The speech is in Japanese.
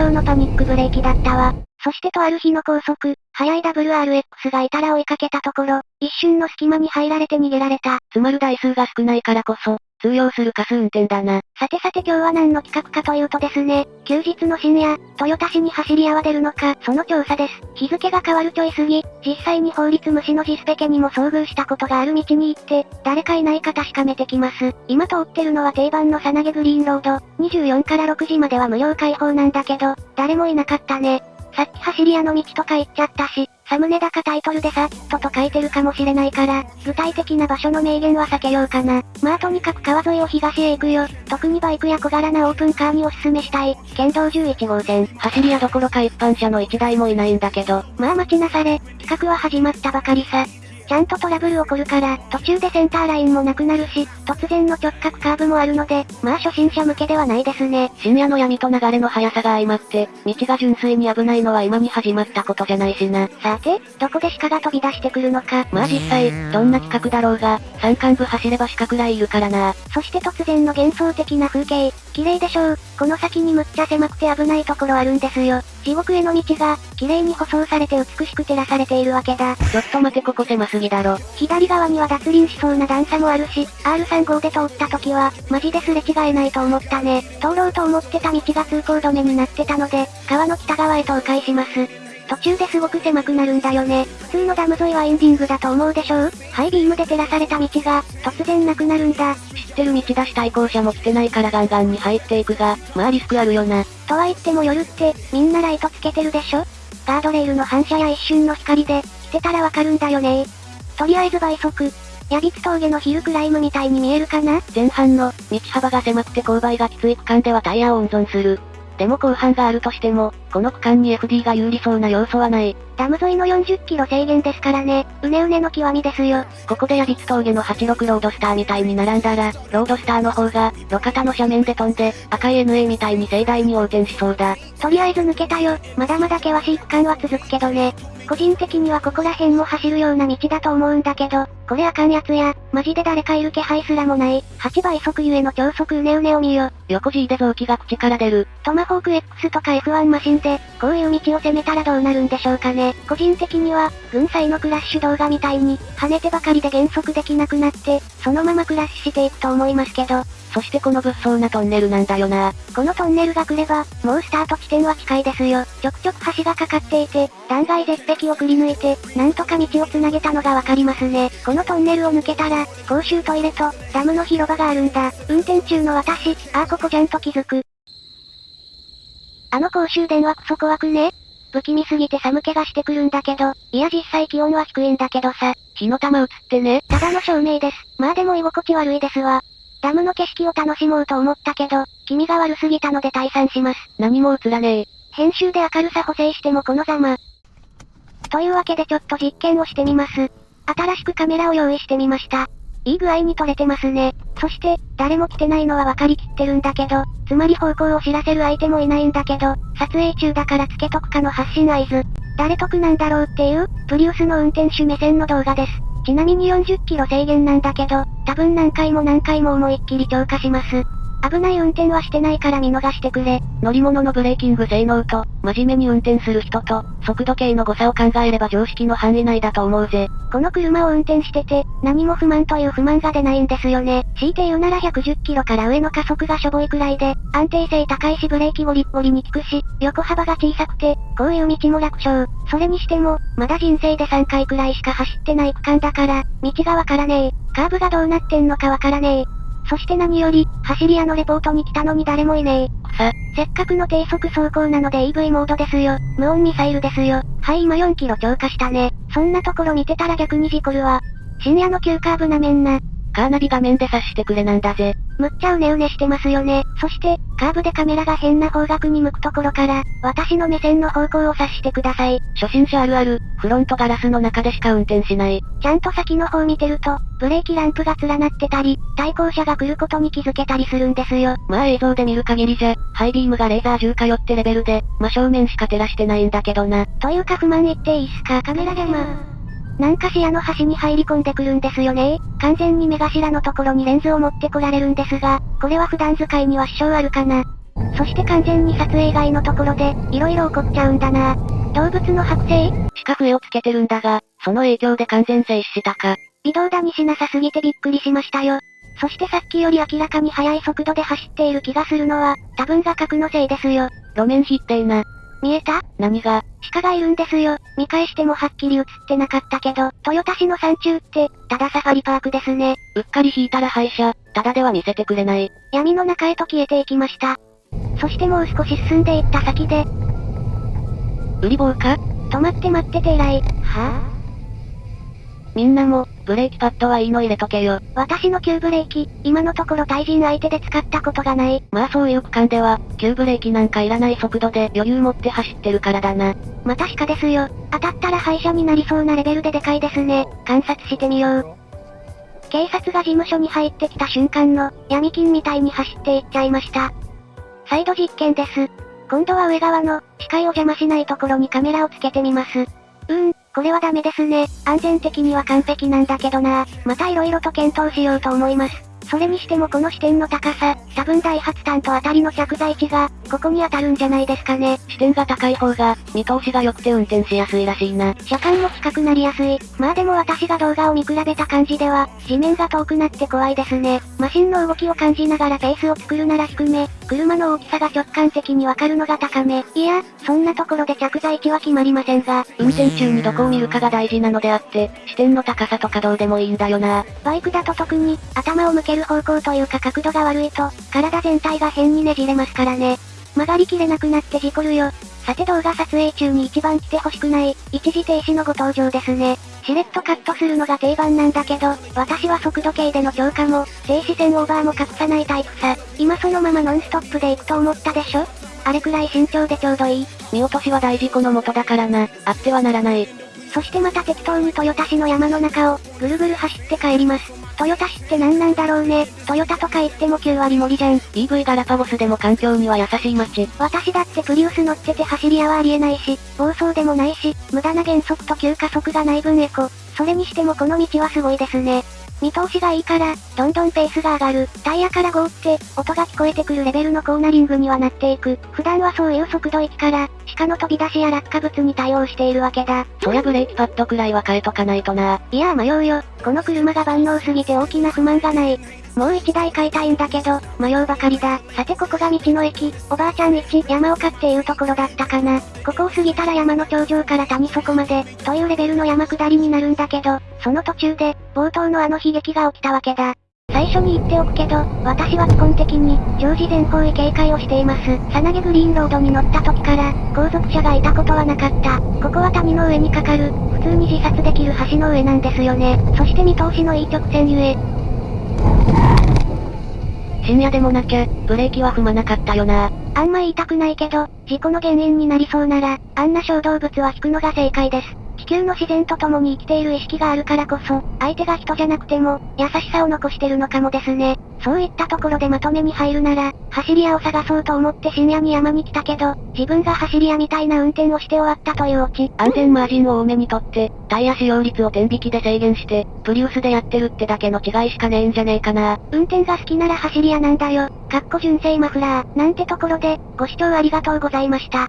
上のパニックブレーキだったわ。そしてとある日の高速、速い WRX がいたら追いかけたところ、一瞬の隙間に入られて逃げられた。詰まる台数が少ないからこそ、通用するカス運転だな。さてさて今日は何の企画かというとですね、休日の深夜、豊田市に走り屋は出るのか、その調査です。日付が変わるちょい過ぎ、実際に法律無視のジスペケにも遭遇したことがある道に行って、誰かいないか確かめてきます。今通ってるのは定番のさなげグリーンロード、24から6時までは無料開放なんだけど、誰もいなかったね。さっき走り屋の道とか言っちゃったし、サムネだかタイトルでさっとと書いてるかもしれないから、具体的な場所の明言は避けようかな。まあとにかく川沿いを東へ行くよ。特にバイクや小柄なオープンカーにおすすめしたい。県道11号線。走り屋どころか一般車の1台もいないんだけど。まあ待ちなされ、企画は始まったばかりさ。ちゃんとトラブル起こるから、途中でセンターラインもなくなるし、突然の直角カーブもあるので、まあ初心者向けではないですね。深夜の闇と流れの速さが相まって、道が純粋に危ないのは今に始まったことじゃないしな。さて、どこで鹿が飛び出してくるのか。まあ実際、どんな企画だろうが、山間部走れば鹿くらいいるからな。そして突然の幻想的な風景、綺麗でしょう。この先にむっちゃ狭くて危ないところあるんですよ。地獄への道が、綺麗に舗装されて美しく照らされているわけだ。ちょっと待てここ狭すぎだろ。左側には脱輪しそうな段差もあるし、R35 で通った時は、マジですれ違えないと思ったね。通ろうと思ってた道が通行止めになってたので、川の北側へと迂回します。途中ですごく狭くなるんだよね。普通のダム沿いはエンディングだと思うでしょう？ハイビームで照らされた道が、突然なくなるんだ。知ってる道出し対向車も来てないからガンガンに入っていくが、まあリスクあるよな。とは言っても夜って、みんなライトつけてるでしょ？ガードレールの反射や一瞬の光で、来てたらわかるんだよねとりあえず倍速。ヤビツ峠のヒルクライムみたいに見えるかな？前半の、道幅が狭くて勾配がきつい区間ではタイヤを温存する。でも後半があるとしても、この区間に FD が有利そうな要素はない。ダム沿いの40キロ制限ですからね、うねうねの極みですよ。ここでヤビツ峠の86ロードスターみたいに並んだら、ロードスターの方が、路肩の斜面で飛んで、赤い NA みたいに盛大に横転しそうだ。とりあえず抜けたよ、まだまだ険しい区間は続くけどね。個人的にはここら辺も走るような道だと思うんだけど、これあかんやつや、マジで誰かいる気配すらもない、8倍速ゆえの超速うねうねを見よ。横 G で臓器が口から出る。トマホーク X とか F1 マシンで、こういう道を攻めたらどうなるんでしょうかね。個人的には、軍隊のクラッシュ動画みたいに、跳ねてばかりで減速できなくなって、そのままクラッシュしていくと思いますけど、そしてこの物騒なトンネルなんだよな。このトンネルが来れば、もうスタート地点は近いですよ。ちょくちょく橋がかかっていて、断崖絶壁をくり抜いて、なんとか道を繋げたのがわかりますね。このトンネルを抜けたら、公衆トイレと、ダムの広場があるんだ。運転中の私、ああここちゃんと気づく。あの公衆電話クソ怖くね不気味すぎて寒気がしてくるんだけど、いや実際気温は低いんだけどさ。火の玉映ってね。ただの照明です。まあでも居心地悪いですわ。ダムの景色を楽しもうと思ったけど、気味が悪すぎたので退散します。何も映らねえ。編集で明るさ補正してもこのざま。というわけでちょっと実験をしてみます。新しくカメラを用意してみました。いい具合に撮れてますね。そして、誰も来てないのは分かりきってるんだけど、つまり方向を知らせる相手もいないんだけど、撮影中だからつけとくかの発信合図。誰得なんだろうっていう、プリウスの運転手目線の動画です。ちなみに40キロ制限なんだけど、多分何回も何回も思いっきり超過します。危ない運転はしてないから見逃してくれ。乗り物のブレーキング性能と、真面目に運転する人と、速度計の誤差を考えれば常識の範囲内だと思うぜ。この車を運転してて、何も不満という不満が出ないんですよね。強いて言うなら110キロから上の加速がしょぼいくらいで、安定性高いしブレーキゴリッゴリに効くし、横幅が小さくて、こういう道も楽勝。それにしても、まだ人生で3回くらいしか走ってない区間だから、道がわからねえ。カーブがどうなってんのかわからねえ。そして何より、走り屋のレポートに来たのに誰もいねえ。さ、せっかくの低速走行なので EV モードですよ。無音ミサイルですよ。はい今4キロ超過したね。そんなところ見てたら逆に事故るわ。深夜の急カーブなめんな。カーナビ画面で察してくれなんだぜ。むっちゃうねうねしてますよね。そして、カーブでカメラが変な方角に向くところから、私の目線の方向を察してください。初心者あるある、フロントガラスの中でしか運転しない。ちゃんと先の方見てると、ブレーキランプが連なってたり、対向車が来ることに気づけたりするんですよ。まあ映像で見る限りじゃ、ハイビームがレーザー銃かよってレベルで、真正面しか照らしてないんだけどな。というか不満言っていいっすか？カメラ邪魔。なんか視野の端に入り込んでくるんですよね完全に目頭のところにレンズを持ってこられるんですが、これは普段使いには支障あるかな。そして完全に撮影以外のところで、色々起こっちゃうんだな。動物の剥製？しか笛をつけてるんだが、その影響で完全静止したか。微動だにしなさすぎてびっくりしましたよ。そしてさっきより明らかに速い速度で走っている気がするのは、多分画角のせいですよ。路面否定な。見えた？何が？鹿がいるんですよ。見返してもはっきり映ってなかったけど、豊田市の山中って、ただサファリパークですね。うっかり引いたら廃車、ただでは見せてくれない。闇の中へと消えていきました。そしてもう少し進んでいった先で、売り棒か？止まって待ってて偉い。はぁ、みんなも、ブレーキパッドはいいの入れとけよ。私の急ブレーキ、今のところ対人相手で使ったことがない。まあそういう区間では、急ブレーキなんかいらない速度で余裕持って走ってるからだな。また鹿ですよ。当たったら廃車になりそうなレベルででかいですね。観察してみよう。警察が事務所に入ってきた瞬間の、闇金みたいに走っていっちゃいました。再度実験です。今度は上側の、視界を邪魔しないところにカメラをつけてみます。うーん、これはダメですね。安全的には完璧なんだけどなまた色々と検討しようと思います。それにしてもこの視点の高さ、多分ダイハツタンとあたりの着座位置が、ここに当たるんじゃないですかね。視点が高い方が、見通しが良くて運転しやすいらしいな。車間も近くなりやすい。まあでも私が動画を見比べた感じでは、地面が遠くなって怖いですね。マシンの動きを感じながらペースを作るなら低め、車の大きさが直感的にわかるのが高め。いや、そんなところで着座位置は決まりませんが、運転中にどこを見るかが大事なのであって、視点の高さとかどうでもいいんだよな。バイクだと特に、頭を向ける方向というか角度が悪いと、体全体が変にねじれますからね。曲がりきれなくなって事故るよ。さて動画撮影中に一番来てほしくない、一時停止のご登場ですね。しれっとカットするのが定番なんだけど、私は速度計での超過も、停止線オーバーも隠さないタイプさ。今そのままノンストップで行くと思ったでしょ？あれくらい慎重でちょうどいい。見落としは大事故の元だからな、あってはならない。そしてまた適当に豊田市の山の中を、ぐるぐる走って帰ります。豊田市って何なんだろうね。トヨタとか言っても9割森じゃん。EV ガラパゴスでも環境には優しい街。私だってプリウス乗ってて走り屋はありえないし、暴走でもないし、無駄な減速と急加速がない分エコ。それにしてもこの道はすごいですね。見通しがいいから、どんどんペースが上がる。タイヤからゴーって、音が聞こえてくるレベルのコーナリングにはなっていく。普段はそういう速度域から、鹿の飛び出しや落下物に対応しているわけだ。そりゃブレーキパッドくらいは変えとかないとな。いや迷うよ。この車が万能すぎて大きな不満がない。もう一台買いたいんだけど、迷うばかりだ。さてここが道の駅、おばあちゃん1、山岡っていうところだったかな。ここを過ぎたら山の頂上から谷底まで、というレベルの山下りになるんだけど、その途中で、冒頭のあの悲劇が起きたわけだ。最初に言っておくけど、私は基本的に、常時全方位警戒をしています。さなげグリーンロードに乗った時から、後続車がいたことはなかった。ここは谷の上にかかる、普通に自殺できる橋の上なんですよね。そして見通しのいい直線ゆえ、深夜でもなきゃ、ブレーキは踏まなかったよな。あんま言いたくないけど、事故の原因になりそうなら、あんな小動物は引くのが正解です。地球の自然と共に生きている意識があるからこそ、相手が人じゃなくても、優しさを残してるのかもですね。そういったところでまとめに入るなら、走り屋を探そうと思って深夜に山に来たけど、自分が走り屋みたいな運転をして終わったというオチ。安全マージンを多めにとって、タイヤ使用率を天引きで制限して、プリウスでやってるってだけの違いしかねえんじゃねえかな。運転が好きなら走り屋なんだよ。かっこ純正マフラー。なんてところで、ご視聴ありがとうございました。